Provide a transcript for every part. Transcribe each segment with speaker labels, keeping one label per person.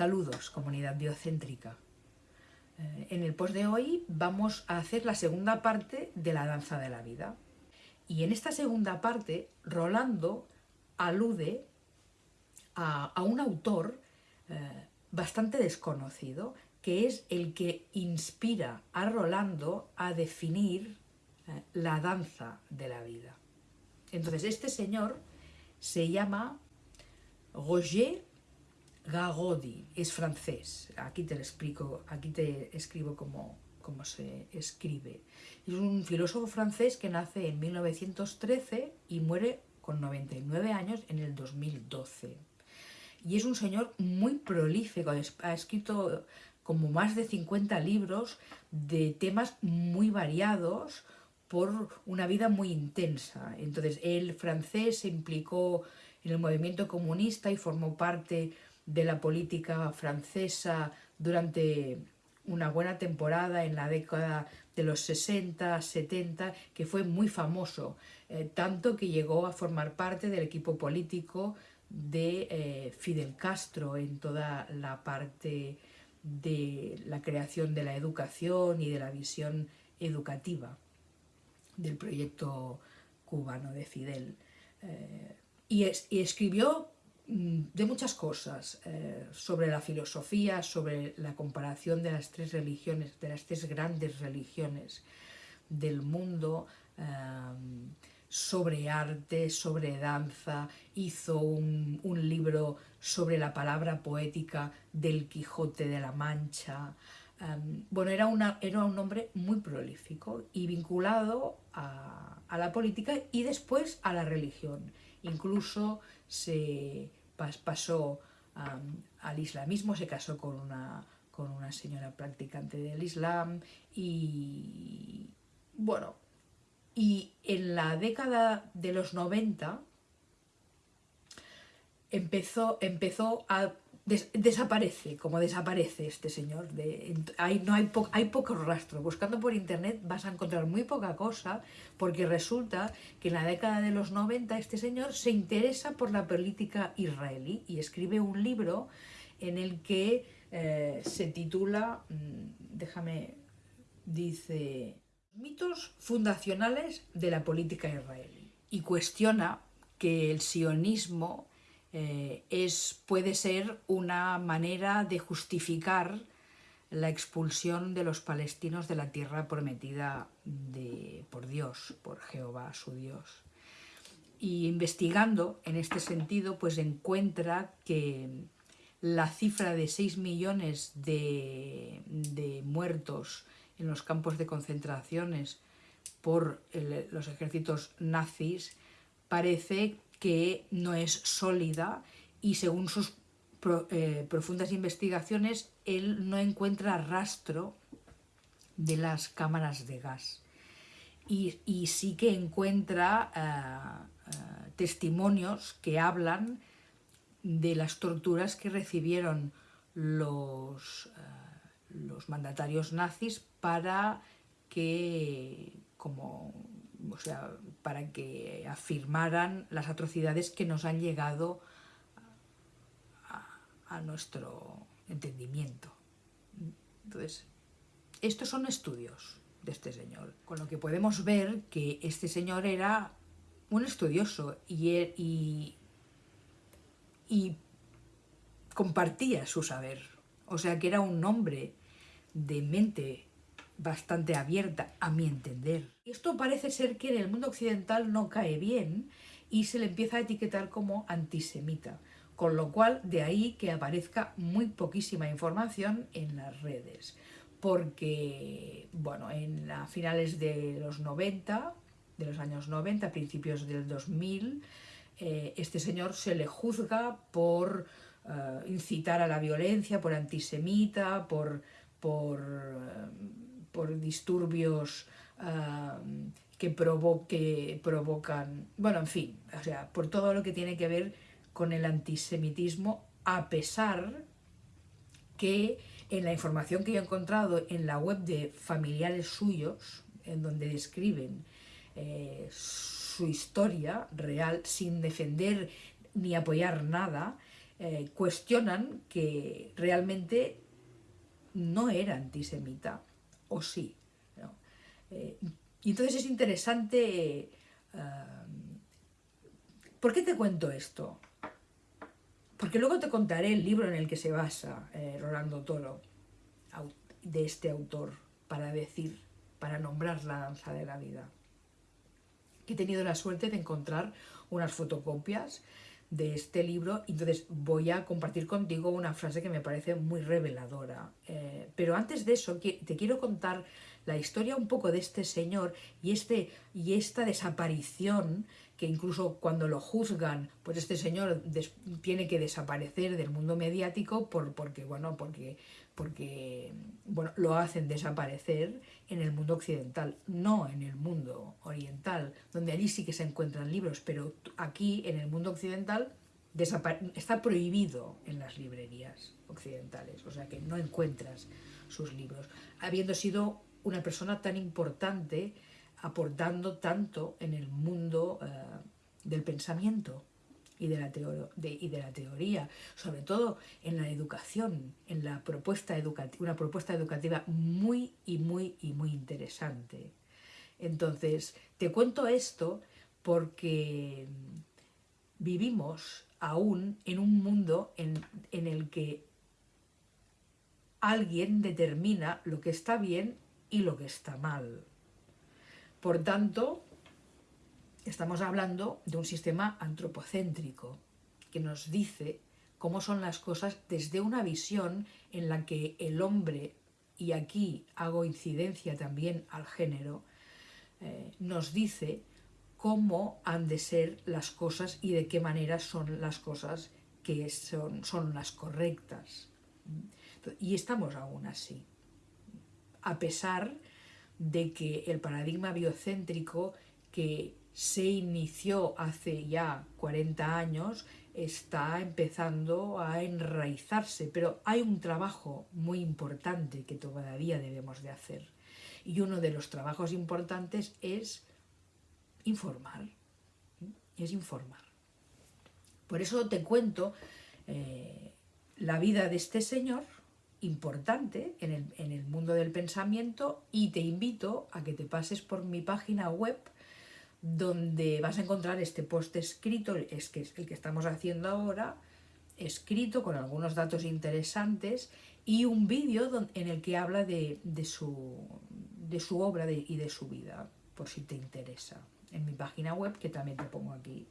Speaker 1: Saludos, comunidad biocéntrica. Eh, en el post de hoy vamos a hacer la segunda parte de la danza de la vida. Y en esta segunda parte, Rolando alude a, un autor eh, bastante desconocido, que es el que inspira a Rolando a definir eh, la danza de la vida. Entonces, este señor se llama Roger Gagodi, es francés, aquí te lo explico, aquí te escribo cómo, cómo se escribe. Es un filósofo francés que nace en 1913 y muere con 99 años en el 2012. Y es un señor muy prolífico, ha escrito como más de 50 libros de temas muy variados por una vida muy intensa. Entonces, él francés se implicó en el movimiento comunista y formó parte de la política francesa durante una buena temporada en la década de los 60, 70, que fue muy famoso, eh, tanto que llegó a formar parte del equipo político de eh, Fidel Castro en toda la parte de la creación de la educación y de la visión educativa del proyecto cubano de Fidel. Eh, y, escribió mm, de muchas cosas, eh, sobre la filosofía, sobre la comparación de las tres religiones, de las tres grandes religiones del mundo, eh, sobre arte, sobre danza, hizo un, libro sobre la palabra poética del Quijote de la Mancha. Em, bueno, era, una, era un hombre muy prolífico y vinculado a, la política y después a la religión. Incluso se pasó al islamismo, se casó con una, con una señora practicante del islam y, bueno, y en la década de los 90 empezó, empezó a... desaparece, como desaparece este señor. De, hay, no hay, hay poco rastro. Buscando por internet vas a encontrar muy poca cosa porque resulta que en la década de los 90 este señor se interesa por la política israelí y escribe un libro en el que eh, se titula, mm, déjame, dice mitos fundacionales de la política israelí y cuestiona que el sionismo eh, es, puede ser una manera de justificar la expulsión de los palestinos de la tierra prometida de, por Dios, por Jehová, su Dios. Y investigando en este sentido, pues encuentra que la cifra de 6 millones de, de muertos en los campos de concentraciones por los ejércitos nazis parece que no es sólida y según sus eh, profundas investigaciones él no encuentra rastro de las cámaras de gas. Y, sí que encuentra eh, eh, testimonios que hablan de las torturas que recibieron los los mandatarios nazis para que, como, o sea, para que afirmaran las atrocidades que nos han llegado a, nuestro entendimiento. Entonces, estos son estudios de este señor, con lo que podemos ver que este señor era un estudioso y, y, y compartía su saber, o sea que era un hombre de mente bastante abierta, a mi entender. Esto parece ser que en el mundo occidental no cae bien y se le empieza a etiquetar como antisemita, con lo cual de ahí que aparezca muy poquísima información en las redes, porque, bueno, en la finales de los 90, de los años 90, principios del 2000, eh, este señor se le juzga por eh, incitar a la violencia, por antisemita, por por, por disturbios que, provocan, bueno, en fin, o sea, por todo lo que tiene que ver con el antisemitismo, a pesar que en la información que yo he encontrado en la web de familiares suyos, en donde describen eh, su historia real sin defender ni apoyar nada, eh, cuestionan que realmente no era antisemita, o sí. Eh, y entonces es interesante... ¿Por qué te cuento esto? Porque luego te contaré el libro en el que se basa Rolando Toro, de este autor, para decir, para nombrar la danza de la vida. He tenido la suerte de encontrar unas fotocopias de este libro, entonces voy a compartir contigo una frase que me parece muy reveladora. Eh, pero antes de eso, te quiero contar la historia un poco de este señor y, este, y esta desaparición que incluso cuando lo juzgan, pues este señor tiene que desaparecer del mundo mediático por, porque, bueno, porque, porque bueno, lo hacen desaparecer en el mundo occidental, no en el mundo oriental, donde allí sí que se encuentran libros, pero aquí en el mundo occidental está prohibido en las librerías occidentales, o sea que no encuentras sus libros, habiendo sido una persona tan importante aportando tanto en el mundo eh, del pensamiento y de, la teoría, sobre todo en la educación, en la propuesta educativa, una propuesta educativa muy y muy y muy interesante. Entonces, te cuento esto porque vivimos aún en un mundo en el que alguien determina lo que está bien y lo que está mal. Por tanto, estamos hablando de un sistema antropocéntrico que nos dice cómo son las cosas desde una visión en la que el hombre, y aquí hago incidencia también al género, eh, nos dice cómo han de ser las cosas y de qué manera son las cosas que son, son las correctas. Y estamos aún así, a pesar de que el paradigma biocéntrico que se inició hace ya 40 años está empezando a enraizarse, pero hay un trabajo muy importante que todavía debemos de hacer. Y uno de los trabajos importantes es informar, es informar. Por eso te cuento eh, la vida de este señor, importante en el, mundo del pensamiento y te invito a que te pases por mi página web donde vas a encontrar este post escrito, es que es el que estamos haciendo ahora, escrito con algunos datos interesantes y un vídeo en el que habla de, su, de su obra y de su vida, por si te interesa, en mi página web, que también te pongo aquí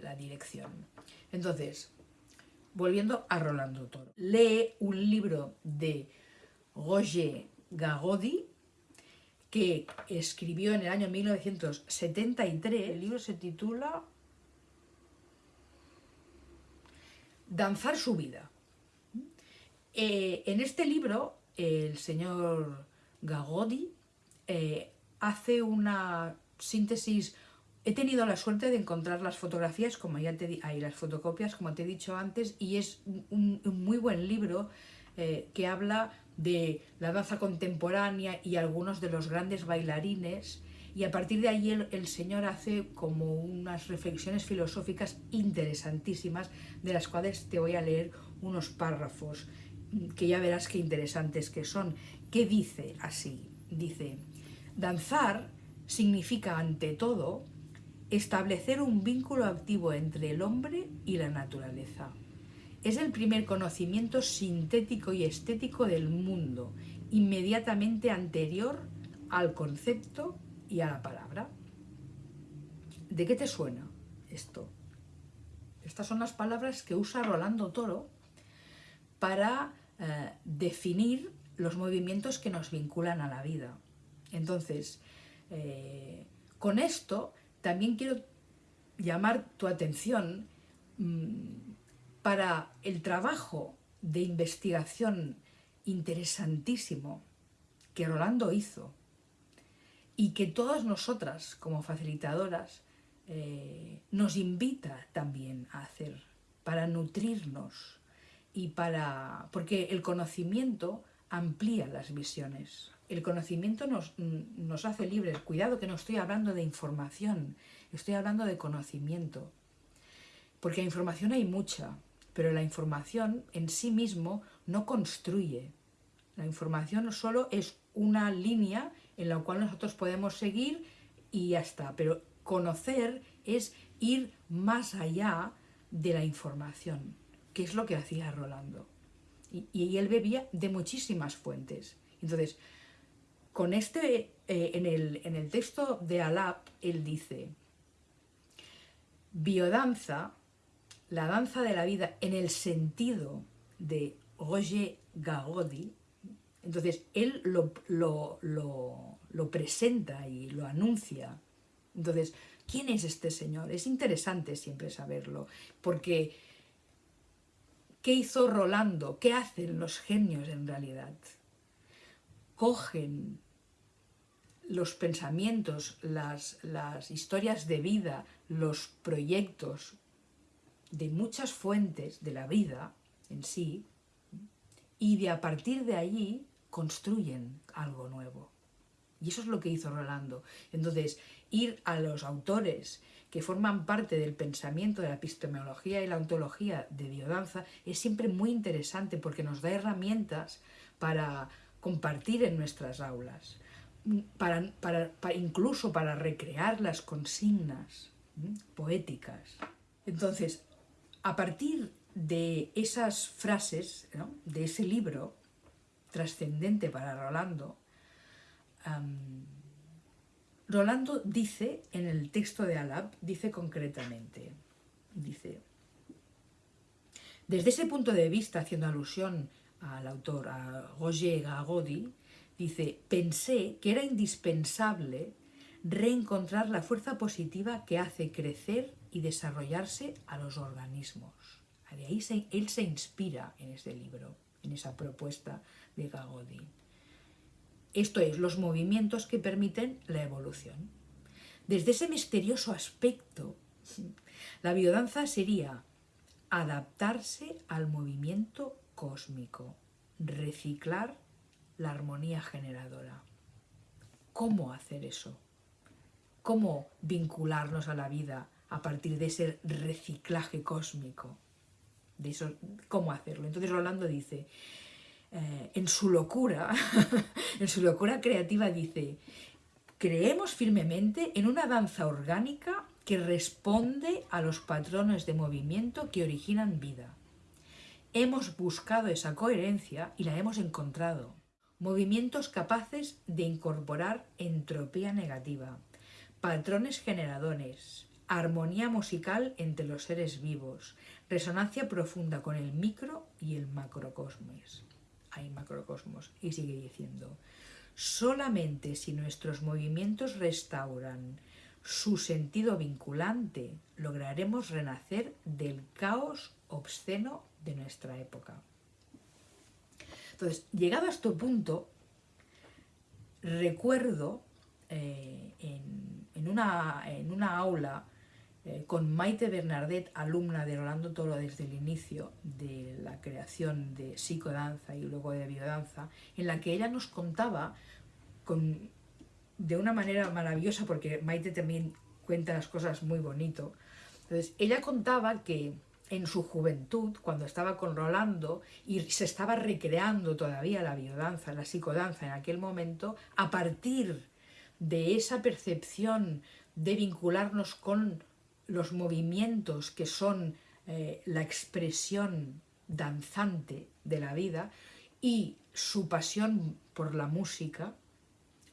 Speaker 1: la dirección. Entonces, volviendo a Rolando Toro. Lee un libro de Roger Gagodi, que escribió en el año 1973. El libro se titula Danzar su vida. Eh, en este libro, el señor Gagodi eh, hace una síntesis He tenido la suerte de encontrar las fotografías, como ya te hay las fotocopias, como te he dicho antes, y es un, muy buen libro eh, que habla de la danza contemporánea y algunos de los grandes bailarines, y a partir de ahí el, señor hace como unas reflexiones filosóficas interesantísimas, de las cuales te voy a leer unos párrafos, que ya verás qué interesantes que son. ¿Qué dice así? Dice, danzar significa ante todo establecer un vínculo activo entre el hombre y la naturaleza. Es el primer conocimiento sintético y estético del mundo, inmediatamente anterior al concepto y a la palabra. ¿De qué te suena esto? Estas son las palabras que usa Rolando Toro para eh, definir los movimientos que nos vinculan a la vida. Entonces, eh, con esto también quiero llamar tu atención mm, para el trabajo de investigación interesantísimo que Rolando hizo y que todas nosotras como facilitadoras eh, nos invita también a hacer para nutrirnos y para porque el conocimiento amplía las visiones el conocimiento nos, nos hace libres. Cuidado que no estoy hablando de información, estoy hablando de conocimiento. Porque información hay mucha, pero la información en sí mismo no construye. La información solo es una línea en la cual nosotros podemos seguir y ya está. Pero conocer es ir más allá de la información, que es lo que hacía Rolando. Y, él bebía de muchísimas fuentes. Entonces, con este, eh, en, el, en el texto de Alap, él dice, biodanza, la danza de la vida en el sentido de Roger Gagodi, entonces él lo, lo, lo, presenta y lo anuncia. Entonces, ¿quién es este señor? Es interesante siempre saberlo, porque ¿qué hizo Rolando? ¿Qué hacen los genios en realidad? Cogen los pensamientos, las, las historias de vida, los proyectos de muchas fuentes de la vida en sí, y de a partir de allí construyen algo nuevo. Y eso es lo que hizo Rolando. Entonces, ir a los autores que forman parte del pensamiento de la epistemología y la ontología de biodanza es siempre muy interesante porque nos da herramientas para compartir en nuestras aulas, para, incluso para recrear las consignas poéticas. Entonces, a partir de esas frases, de ese libro, trascendente para Rolando, Rolando dice en el texto de Alab, dice concretamente, dice, desde ese punto de vista, haciendo alusión al autor, a Roger Gagodi, dice, pensé que era indispensable reencontrar la fuerza positiva que hace crecer y desarrollarse a los organismos. De ahí él se inspira en este libro, en esa propuesta de Gagodi. Esto es, los movimientos que permiten la evolución. Desde ese misterioso aspecto, la biodanza sería adaptarse al movimiento cósmico, reciclar la armonía generadora. ¿Cómo hacer eso? ¿Cómo vincularnos a la vida a partir de ese reciclaje cósmico? De eso, ¿Cómo hacerlo? Entonces Rolando dice, eh, en su locura, en su locura creativa dice, creemos firmemente en una danza orgánica que responde a los patrones de movimiento que originan vida. Hemos buscado esa coherencia y la hemos encontrado. Movimientos capaces de incorporar entropía negativa, patrones generadores, armonía musical entre los seres vivos, resonancia profunda con el micro y el macrocosmos hay macrocosmos. Y sigue diciendo, solamente si nuestros movimientos restauran su sentido vinculante, lograremos renacer del caos obsceno de nuestra época. Entonces, llegado a este punto, recuerdo eh, en, una, en una aula eh, con Maite Bernardet, alumna de Rolando Toro desde el inicio de la creación de psicodanza y luego de biodanza, en la que ella nos contaba con, de una manera maravillosa, porque Maite también cuenta las cosas muy bonito. Entonces, ella contaba que en su juventud, cuando estaba con Rolando y se estaba recreando todavía la biodanza, la psicodanza en aquel momento, a partir de esa percepción de vincularnos con los movimientos que son eh, la expresión danzante de la vida y su pasión por la música,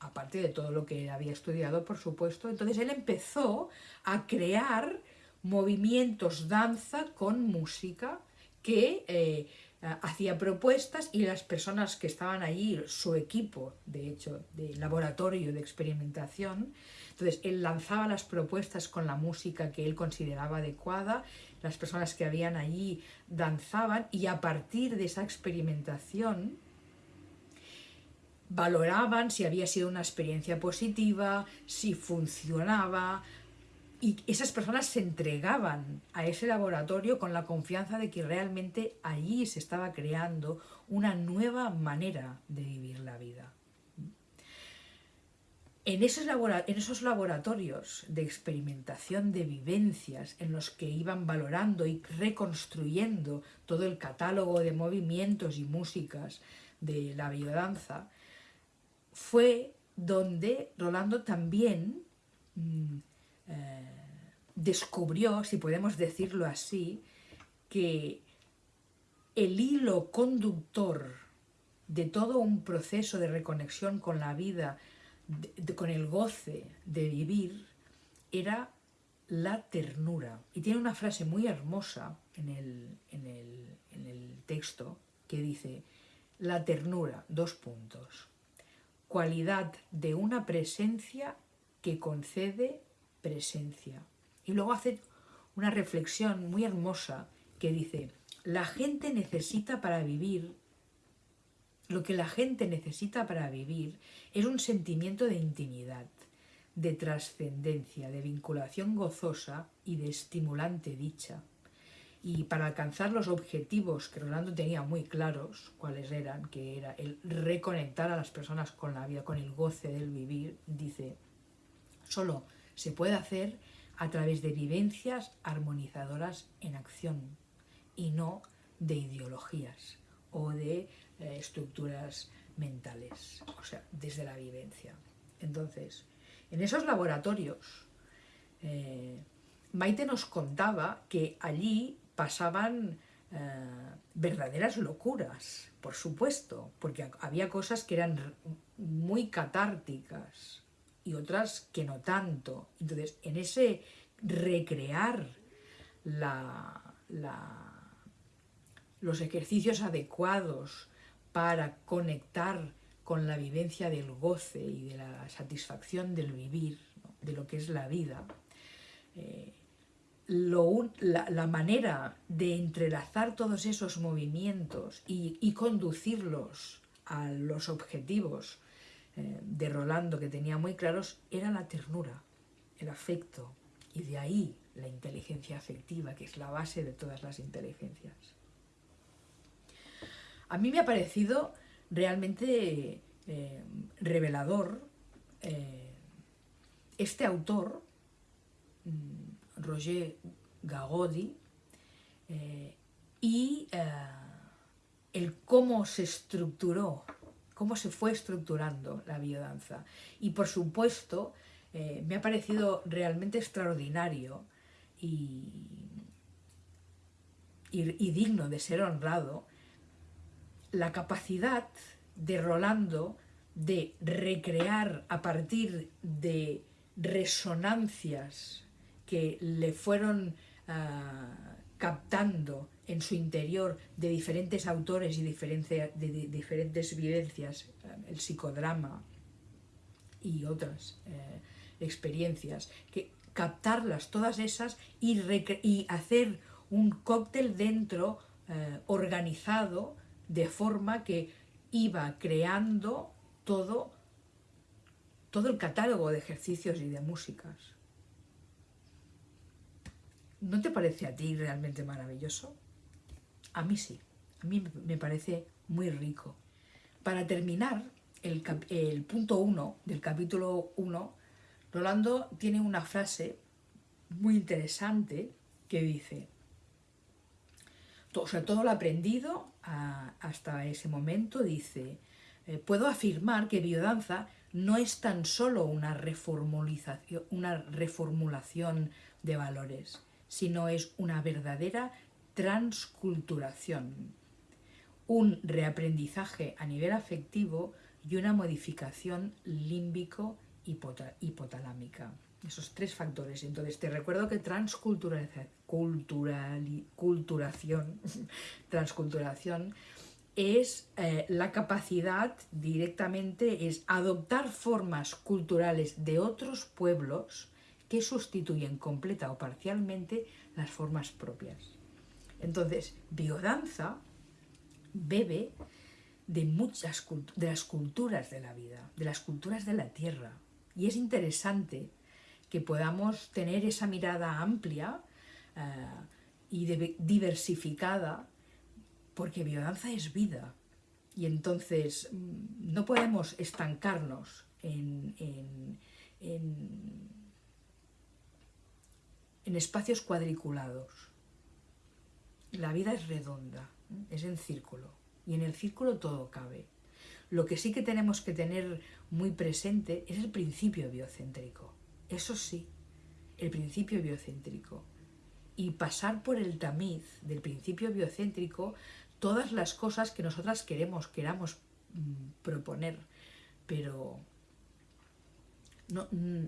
Speaker 1: aparte de todo lo que había estudiado, por supuesto, entonces él empezó a crear movimientos danza con música que eh, hacía propuestas y las personas que estaban allí, su equipo, de hecho, de laboratorio de experimentación, entonces él lanzaba las propuestas con la música que él consideraba adecuada, las personas que habían allí danzaban y a partir de esa experimentación valoraban si había sido una experiencia positiva, si funcionaba, y esas personas se entregaban a ese laboratorio con la confianza de que realmente allí se estaba creando una nueva manera de vivir la vida. En esos, en esos, laboratorios de experimentación de vivencias en los que iban valorando y reconstruyendo todo el catálogo de movimientos y músicas de la biodanza, fue donde Rolando también mm, eh, descubrió, si podemos decirlo así, que el hilo conductor de todo un proceso de reconexión con la vida, con el goce de vivir, era la ternura. Y tiene una frase muy hermosa en el, en el texto que dice, la ternura, dos puntos, cualidad de una presencia que concede presencia. Y luego hace una reflexión muy hermosa que dice, la gente necesita para vivir, lo que la gente necesita para vivir es un sentimiento de intimidad, de trascendencia, de vinculación gozosa y de estimulante dicha. Y para alcanzar los objetivos que Rolando tenía muy claros, cuáles eran, que era el reconectar a las personas con la vida, con el goce del vivir, dice, solo se puede hacer a través de vivencias armonizadoras en acción y no de ideologías o de eh, estructuras mentales, o sea, desde la vivencia. Entonces, en esos laboratorios, eh, Maite nos contaba que allí pasaban eh, verdaderas locuras, por supuesto, porque había cosas que eran muy catárticas y otras que no tanto. Entonces, en ese recrear los ejercicios adecuados para conectar con la vivencia del goce y de la satisfacción del vivir, de lo que es la vida, eh, la, manera de entrelazar todos esos movimientos y, conducirlos a los objetivos eh, de Rolando que tenía muy claros era la ternura, el afecto, y de ahí la inteligencia afectiva, que es la base de todas las inteligencias. A mí me ha parecido realmente eh, revelador eh, este autor, mm, Roger Gagodi y el cómo se estructuró, cómo se fue estructurando la biodanza. Y por supuesto, eh, me ha parecido realmente extraordinario y, y, digno de ser honrado la capacidad de Rolando de recrear a partir de resonancias que le fueron ah, captando en su interior de diferentes autores y de, diferentes vivencias, ah, el psicodrama y otras eh, experiencias, que captarlas todas esas y, y hacer un cóctel dentro eh, organizado de forma que iba creando todo, todo el catálogo de ejercicios y de músicas. ¿No te parece a ti realmente maravilloso? A mí sí, a mí me parece muy rico. Para terminar, el, punto 1 del capítulo 1, Rolando tiene una frase muy interesante que dice, o sea, todo lo aprendido hasta ese momento, dice, eh, puedo afirmar que biodanza no es tan solo una una reformulación de valores, sino es una verdadera transculturación, un reaprendizaje a nivel afectivo y una modificación límbico hipotalámica. Esos tres factores. Entonces, te recuerdo que transculturación, transculturación es eh, la capacidad directamente, es adoptar formas culturales de otros pueblos que sustituyen completa o parcialmente las formas propias. Entonces, biodanza bebe de muchas de las culturas de la vida, de las culturas de la tierra. Y es interesante que podamos tener esa mirada amplia eh, y diversificada, porque biodanza es vida. Y entonces mm, no podemos estancarnos en, en espacios cuadriculados. La vida es redonda, es en círculo, y en el círculo todo cabe. Lo que sí que tenemos que tener muy presente es el principio biocéntrico. Eso sí, el principio biocéntrico. Y pasar por el tamiz del principio biocéntrico todas las cosas que nosotras queremos, queramos mm, proponer. Pero no, mm,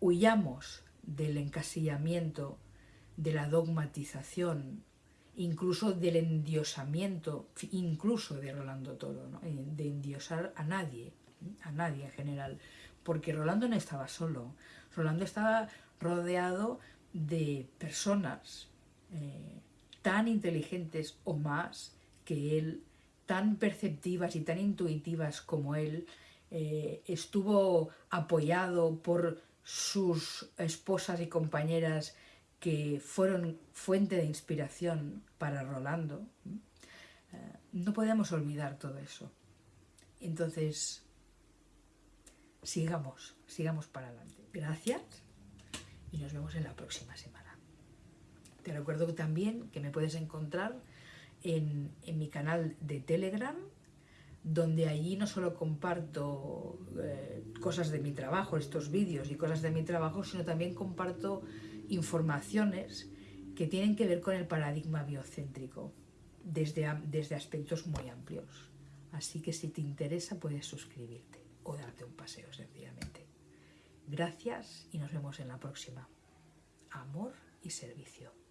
Speaker 1: huyamos del encasillamiento, de la dogmatización, incluso del endiosamiento, incluso de Rolando Toro, eh, de endiosar a nadie, a nadie en general, porque Rolando no estaba solo, Rolando estaba rodeado de personas eh, tan inteligentes o más que él, tan perceptivas y tan intuitivas como él, eh, estuvo apoyado por sus esposas y compañeras que fueron fuente de inspiración para Rolando, eh, no podemos olvidar todo eso. Entonces, sigamos, sigamos para adelante. Gracias y nos vemos en la próxima semana. Te recuerdo también que me puedes encontrar en, en mi canal de Telegram, donde allí no solo comparto eh, cosas de mi trabajo, estos vídeos y cosas de mi trabajo, sino también comparto informaciones que tienen que ver con el paradigma biocéntrico desde, desde aspectos muy amplios. Así que si te interesa puedes suscribirte o darte un paseo sencillamente. Gracias y nos vemos en la próxima. Amor y servicio.